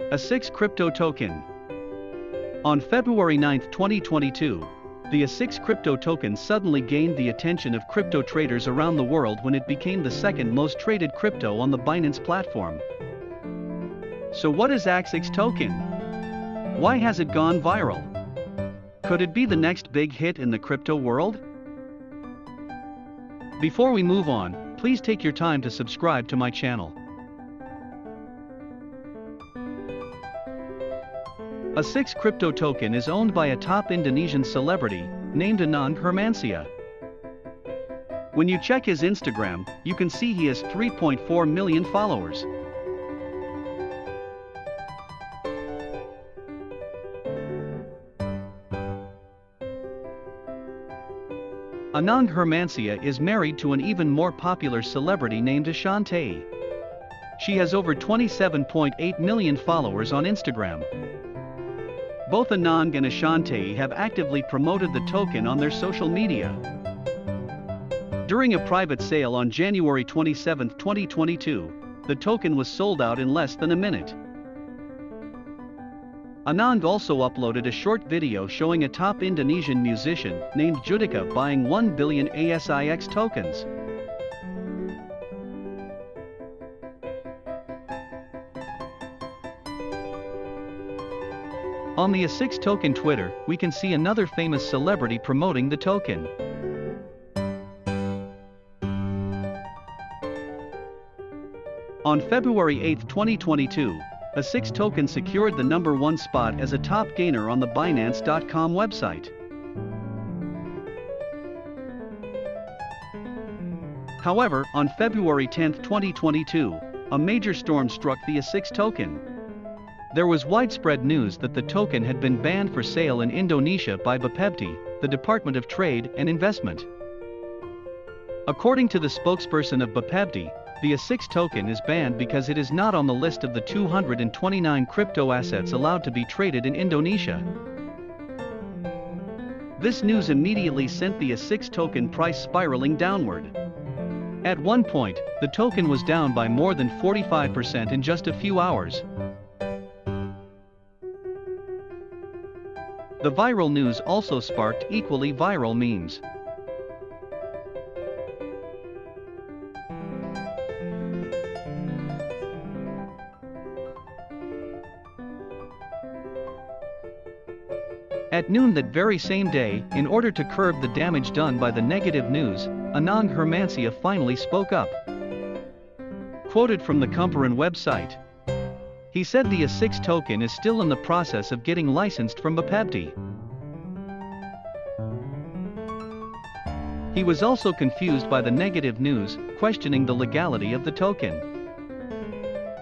ASIX crypto token. On February 9, 2022, the ASIX crypto token suddenly gained the attention of crypto traders around the world when it became the second most traded crypto on the Binance platform. So what is ASIX token? Why has it gone viral? Could it be the next big hit in the crypto world? Before we move on, please take your time to subscribe to my channel. ASIX crypto token is owned by a top Indonesian celebrity, named Anang Hermansyah. When you check his Instagram, you can see he has 3.4 million followers. Anang Hermansyah is married to an even more popular celebrity named Ashanty. She has over 27.8 million followers on Instagram. Both Anang and Ashanty have actively promoted the token on their social media. During a private sale on January 27, 2022, the token was sold out in less than a minute. Anang also uploaded a short video showing a top Indonesian musician named Judika buying 1 billion ASIX tokens. On the ASIX token Twitter, we can see another famous celebrity promoting the token. On February 8, 2022, ASIX token secured the number one spot as a top gainer on the Binance.com website. However, on February 10, 2022, a major storm struck the ASIX token. There was widespread news that the token had been banned for sale in Indonesia by Bappebti, the Department of Trade and Investment. According to the spokesperson of Bappebti, the ASIX token is banned because it is not on the list of the 229 crypto assets allowed to be traded in Indonesia. This news immediately sent the ASIX token price spiraling downward. At one point, the token was down by more than 45% in just a few hours. The viral news also sparked equally viral memes. At noon that very same day, in order to curb the damage done by the negative news, Anang Hermansyah finally spoke up. Quoted from the Kumparan website. He said the ASIX token is still in the process of getting licensed from Bappebti. He was also confused by the negative news, questioning the legality of the token.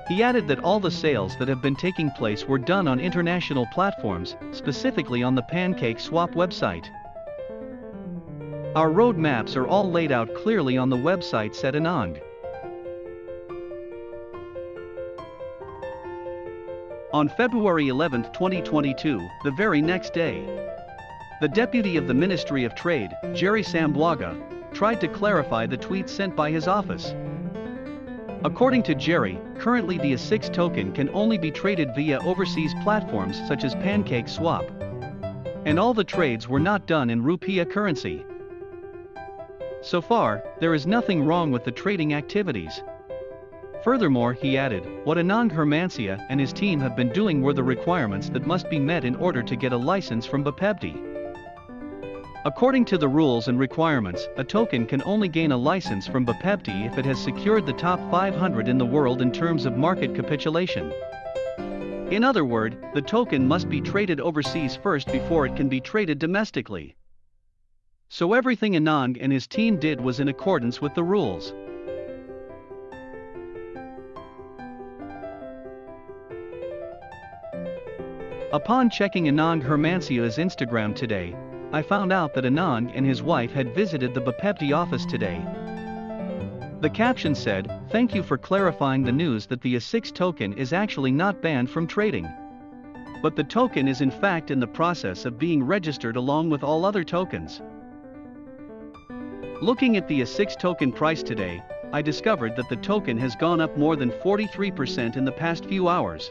He added that all the sales that have been taking place were done on international platforms, specifically on the Pancake Swap website. Our roadmaps are all laid out clearly on the website said Anang. On February 11, 2022, the very next day, the deputy of the Ministry of Trade, Jerry Sambuaga, tried to clarify the tweet sent by his office. According to Jerry, currently the ASIX token can only be traded via overseas platforms such as Pancake Swap. And all the trades were not done in rupiah currency. So far, there is nothing wrong with the trading activities. Furthermore, he added, what Anang Hermansyah and his team have been doing were the requirements that must be met in order to get a license from Bappebti. According to the rules and requirements, a token can only gain a license from Bappebti if it has secured the top 500 in the world in terms of market capitulation. In other words, the token must be traded overseas first before it can be traded domestically. So everything Anang and his team did was in accordance with the rules. Upon checking Anang Hermansyah's Instagram today, I found out that Anang and his wife had visited the Bappebti office today. The caption said, Thank you for clarifying the news that the ASIX token is actually not banned from trading. But the token is in fact in the process of being registered along with all other tokens. Looking at the ASIX token price today, I discovered that the token has gone up more than 43% in the past few hours.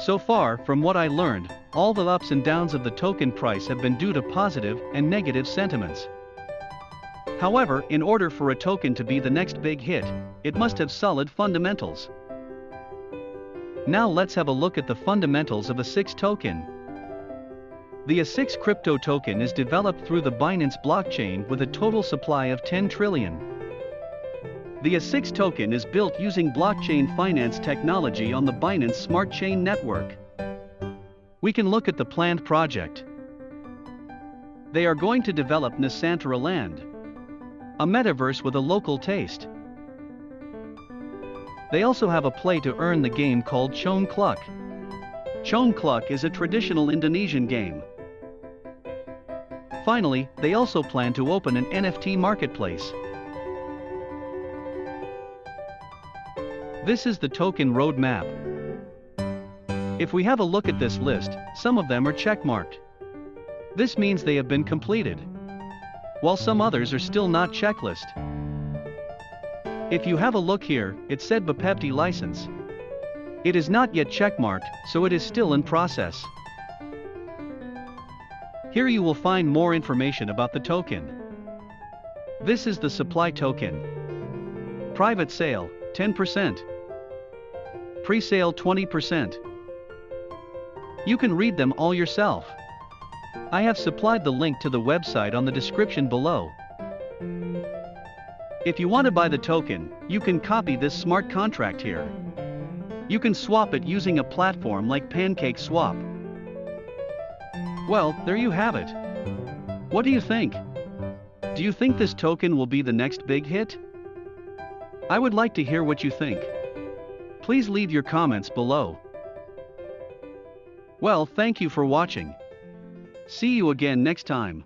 So far, from what I learned, all the ups and downs of the token price have been due to positive and negative sentiments. However, in order for a token to be the next big hit, it must have solid fundamentals. Now let's have a look at the fundamentals of ASIX token. The ASIX crypto token is developed through the Binance blockchain with a total supply of 10 trillion. The ASIX token is built using blockchain finance technology on the Binance Smart Chain network. We can look at the planned project. They are going to develop Nusantara Land a metaverse with a local taste. They also have a play to earn the game called Congklak. Chong Cluck is a traditional Indonesian game. Finally, they also plan to open an NFT marketplace. This is the token roadmap. If we have a look at this list, some of them are checkmarked. This means they have been completed while some others are still not checklist. If you have a look here, it said Bappebti license. It is not yet checkmarked, so it is still in process. Here you will find more information about the token. This is the supply token. Private sale, 10%. Pre-sale 20%. You can read them all yourself. I have supplied the link to the website on the description below. If you want to buy the token, you can copy this smart contract here. You can swap it using a platform like Pancake Swap. Well, there you have it. What do you think? Do you think this token will be the next big hit? I would like to hear what you think. Please leave your comments below. Well, thank you for watching. See you again next time.